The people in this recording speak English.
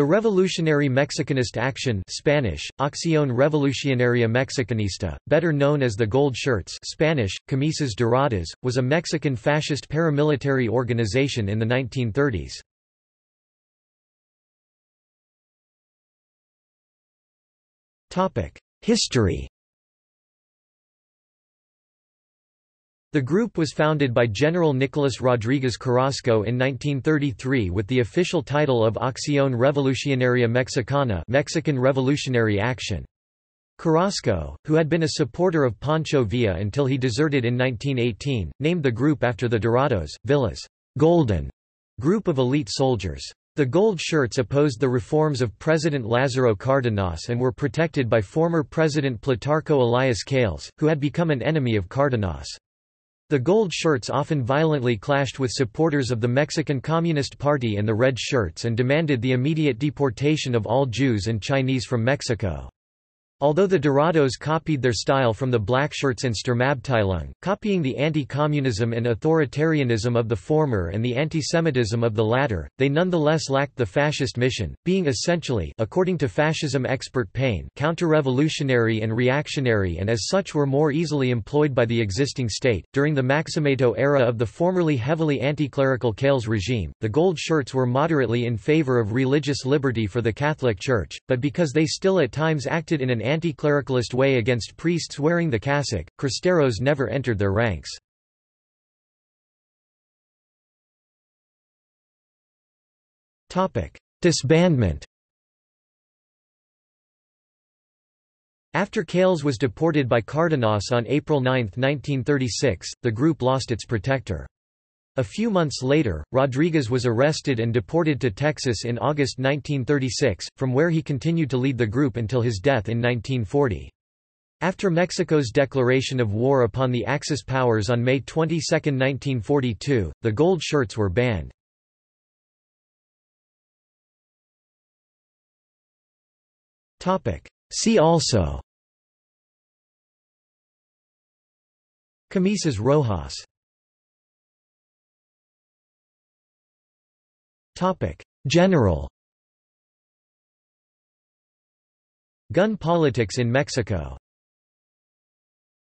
The Revolutionary Mexicanist Action Spanish, Acción Revolucionaria Mexicanista, better known as the Gold Shirts Spanish, Camisas Doradas, was a Mexican fascist paramilitary organization in the 1930s. History The group was founded by General Nicolas Rodriguez Carrasco in 1933 with the official title of Acción Revolucionaria Mexicana Mexican Revolutionary Action. Carrasco, who had been a supporter of Pancho Villa until he deserted in 1918, named the group after the Dorados, Villa's golden group of elite soldiers. The Gold Shirts opposed the reforms of President Lázaro Cárdenas and were protected by former President Plutarco Elias Calles, who had become an enemy of Cárdenas. The Gold Shirts often violently clashed with supporters of the Mexican Communist Party and the Red Shirts and demanded the immediate deportation of all Jews and Chinese from Mexico. Although the Dorados copied their style from the Blackshirts and Sturmabteilung, copying the anti-communism and authoritarianism of the former and the anti-Semitism of the latter, they nonetheless lacked the fascist mission, being essentially according to fascism expert Payne counter-revolutionary and reactionary and as such were more easily employed by the existing state. During the Maximato era of the formerly heavily anti-clerical Calles regime, the Gold Shirts were moderately in favor of religious liberty for the Catholic Church, but because they still at times acted in an anti-clericalist way against priests wearing the cassock, Cristeros never entered their ranks. Disbandment After Calles was deported by Cárdenas on April 9, 1936, the group lost its protector. A few months later, Rodriguez was arrested and deported to Texas in August 1936, from where he continued to lead the group until his death in 1940. After Mexico's declaration of war upon the Axis powers on May 22, 1942, the gold shirts were banned. See also Camisas Rojas General Gun politics in Mexico